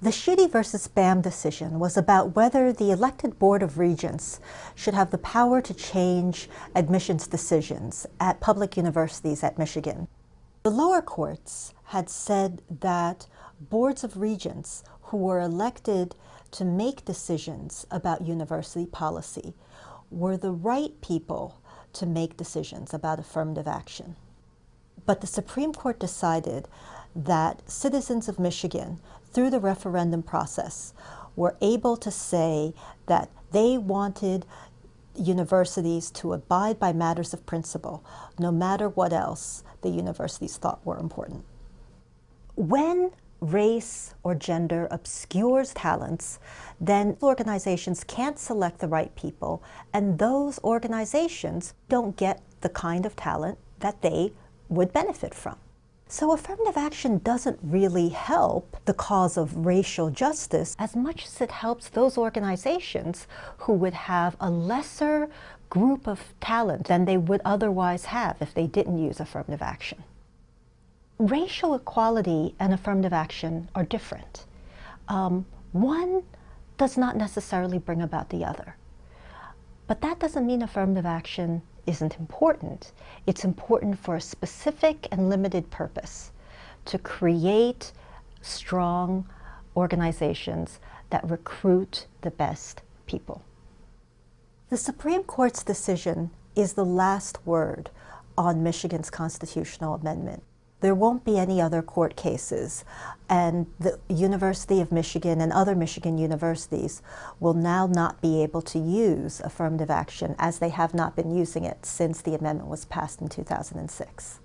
The Schuette versus BAM decision was about whether the elected Board of Regents should have the power to change admissions decisions at public universities at Michigan. The lower courts had said that boards of regents who were elected to make decisions about university policy were the right people to make decisions about affirmative action. But the Supreme Court decided that citizens of Michigan, through the referendum process, were able to say that they wanted universities to abide by matters of principle, no matter what else the universities thought were important. When race or gender obscures talents, then organizations can't select the right people, and those organizations don't get the kind of talent that they would benefit from. So affirmative action doesn't really help the cause of racial justice as much as it helps those organizations who would have a lesser group of talent than they would otherwise have if they didn't use affirmative action. Racial equality and affirmative action are different. Um, one does not necessarily bring about the other. But that doesn't mean affirmative action isn't important. It's important for a specific and limited purpose to create strong organizations that recruit the best people. The Supreme Court's decision is the last word on Michigan's constitutional amendment there won't be any other court cases. And the University of Michigan and other Michigan universities will now not be able to use affirmative action as they have not been using it since the amendment was passed in 2006.